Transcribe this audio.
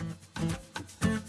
うん。